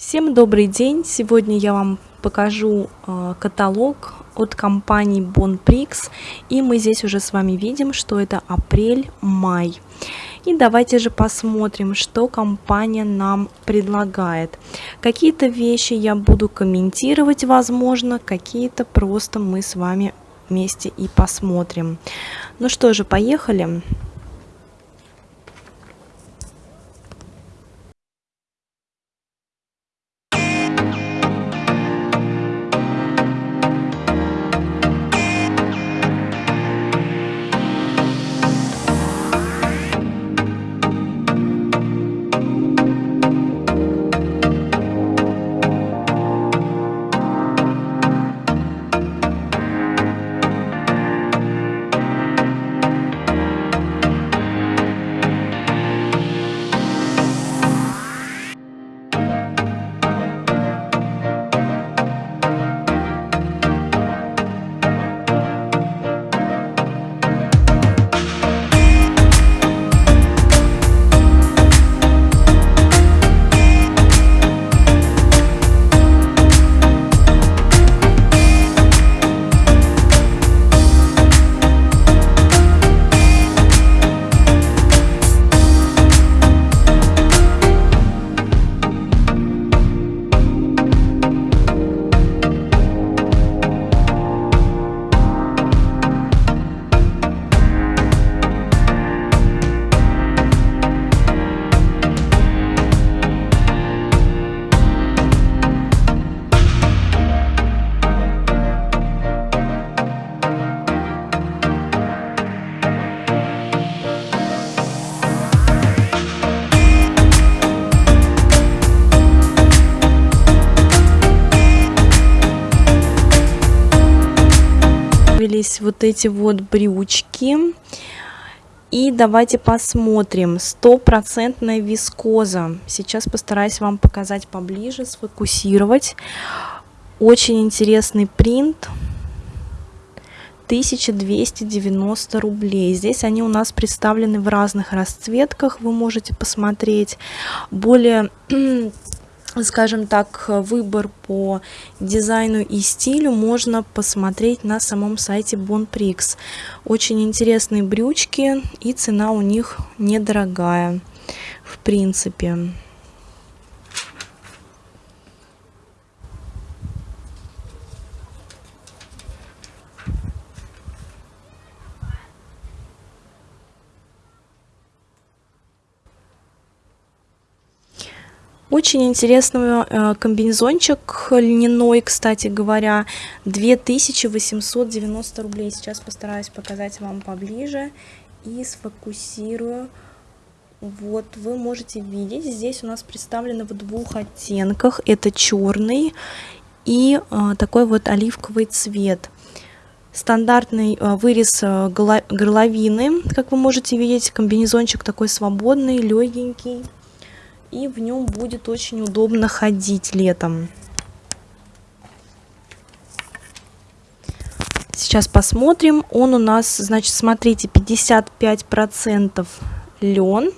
Всем добрый день! Сегодня я вам покажу э, каталог от компании Bonprix. И мы здесь уже с вами видим, что это апрель-май. И давайте же посмотрим, что компания нам предлагает. Какие-то вещи я буду комментировать, возможно, какие-то просто мы с вами вместе и посмотрим. Ну что же, поехали! Поехали! Появились вот эти вот брючки. И давайте посмотрим. Стопроцентная вискоза. Сейчас постараюсь вам показать поближе, сфокусировать. Очень интересный принт. 1290 рублей. Здесь они у нас представлены в разных расцветках, вы можете посмотреть. Более скажем так, выбор по дизайну и стилю можно посмотреть на самом сайте Bonprix. Очень интересные брючки и цена у них недорогая, в принципе. Очень интересный э, комбинезончик льняной, кстати говоря, 2890 рублей. Сейчас постараюсь показать вам поближе и сфокусирую. Вот, вы можете видеть, здесь у нас представлено в двух оттенках. Это черный и э, такой вот оливковый цвет. Стандартный э, вырез горловины, как вы можете видеть, комбинезончик такой свободный, легенький и в нем будет очень удобно ходить летом. Сейчас посмотрим. Он у нас, значит, смотрите, 55% лен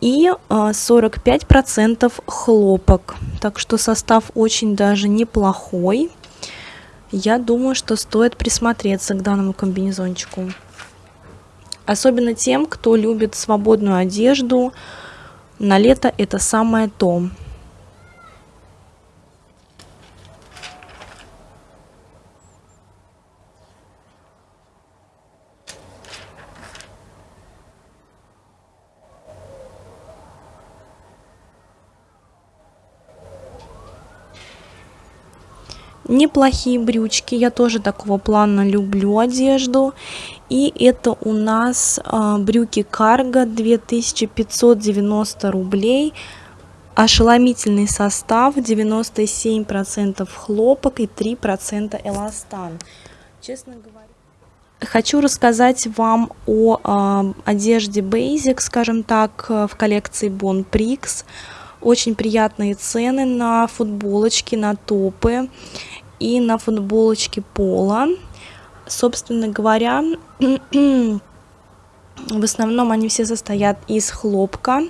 и 45% а, хлопок. Так что состав очень даже неплохой. Я думаю, что стоит присмотреться к данному комбинезончику. Особенно тем, кто любит свободную одежду, на лето это самое то. неплохие брючки я тоже такого плана люблю одежду и это у нас э, брюки карго 2590 рублей ошеломительный состав 97 процентов хлопок и 3 процента эластан честно говоря Хочу рассказать вам о э, одежде Basic, скажем так, в коллекции Bon Prix. Очень приятные цены на футболочки, на топы и на футболочке пола. Собственно говоря, в основном они все состоят из хлопка.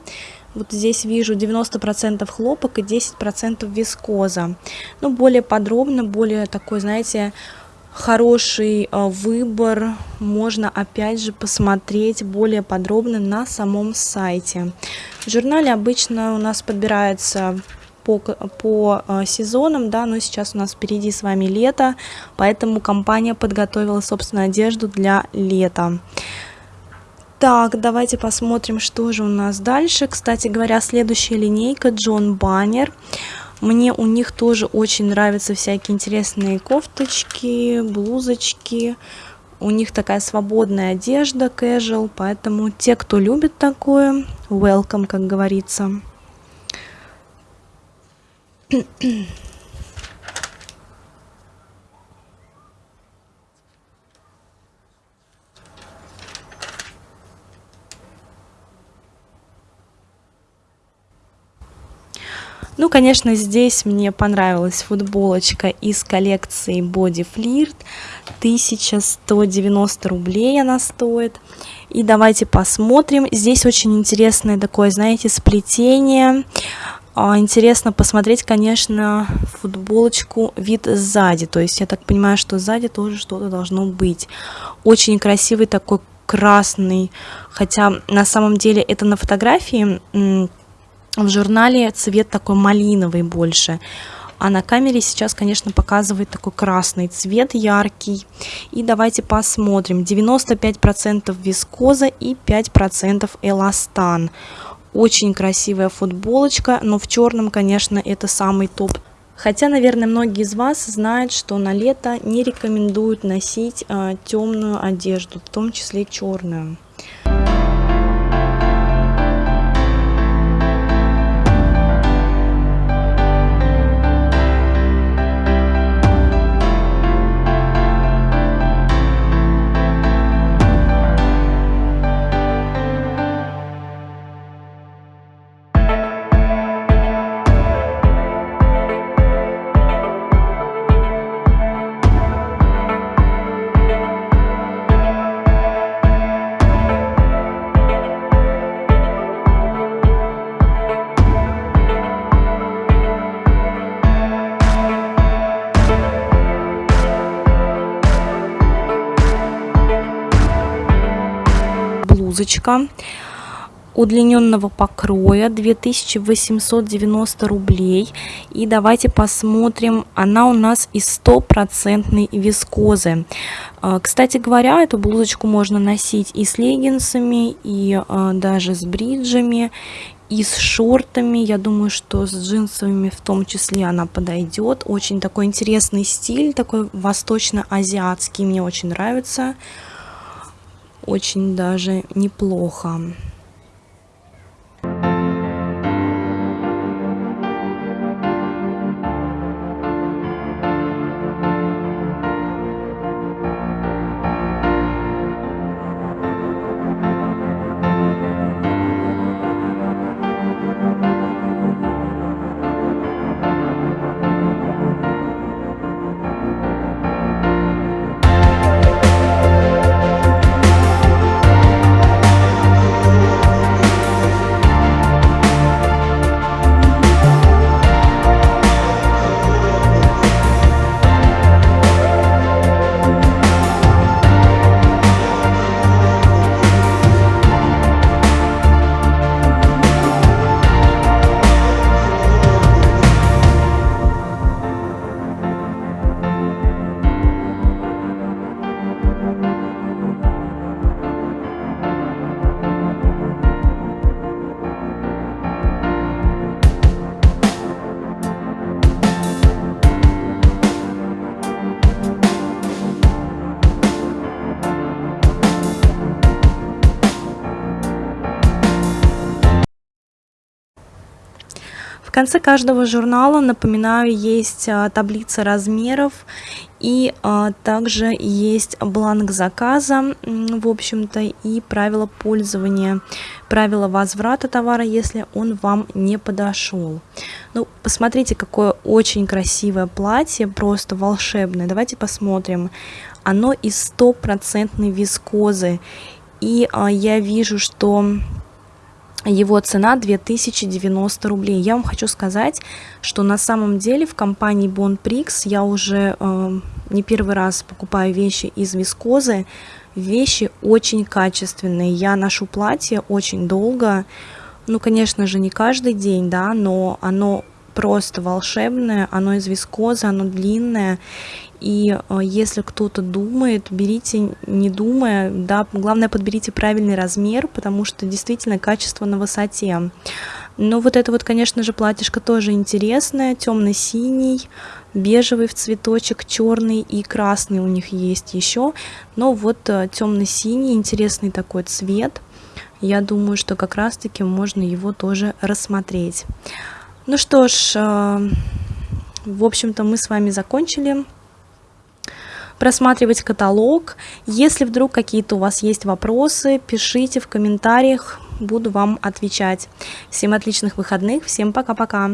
Вот здесь вижу 90% хлопок и 10% вискоза. Ну, более подробно, более такой, знаете, хороший э, выбор можно опять же посмотреть более подробно на самом сайте. В журнале обычно у нас подбирается по, по э, сезонам, да, но сейчас у нас впереди с вами лето, поэтому компания подготовила, собственно, одежду для лета. Так, давайте посмотрим, что же у нас дальше. Кстати говоря, следующая линейка Джон Баннер. Мне у них тоже очень нравятся всякие интересные кофточки, блузочки. У них такая свободная одежда, casual, поэтому те, кто любит такое, welcome, как говорится. Ну, конечно, здесь мне понравилась футболочка из коллекции Body Flirt. 1190 рублей она стоит. И давайте посмотрим. Здесь очень интересное такое, знаете, сплетение. А, интересно посмотреть, конечно, футболочку вид сзади. То есть я так понимаю, что сзади тоже что-то должно быть. Очень красивый такой красный. Хотя на самом деле это на фотографии в журнале цвет такой малиновый больше. А на камере сейчас, конечно, показывает такой красный цвет, яркий. И давайте посмотрим. 95% вискоза и 5% эластан. Очень красивая футболочка, но в черном, конечно, это самый топ. Хотя, наверное, многие из вас знают, что на лето не рекомендуют носить э, темную одежду, в том числе черную. Блузочка удлиненного покроя 2890 рублей. И давайте посмотрим она у нас из стопроцентной вискозы. А, кстати говоря эту блузочку можно носить и с леггинсами и а, даже с бриджами и с шортами. Я думаю что с джинсовыми в том числе она подойдет. Очень такой интересный стиль такой восточно-азиатский мне очень нравится очень даже неплохо. Конце каждого журнала, напоминаю, есть а, таблица размеров и а, также есть бланк заказа, в общем-то, и правила пользования, правила возврата товара, если он вам не подошел. Ну, посмотрите, какое очень красивое платье, просто волшебное. Давайте посмотрим. Оно из стопроцентной вискозы. И а, я вижу, что его цена 2090 рублей. Я вам хочу сказать, что на самом деле в компании Bonprix я уже э, не первый раз покупаю вещи из вискозы. Вещи очень качественные. Я ношу платье очень долго. Ну, конечно же, не каждый день, да, но оно просто волшебное, оно из вискозы, оно длинное, и э, если кто-то думает, берите, не думая, да, главное подберите правильный размер, потому что действительно качество на высоте. Но вот это вот, конечно же, платьишко тоже интересное, темно-синий, бежевый в цветочек, черный и красный у них есть еще. Но вот э, темно-синий, интересный такой цвет. Я думаю, что как раз-таки можно его тоже рассмотреть. Ну что ж, э, в общем-то мы с вами закончили просматривать каталог. Если вдруг какие-то у вас есть вопросы, пишите в комментариях, буду вам отвечать. Всем отличных выходных, всем пока-пока!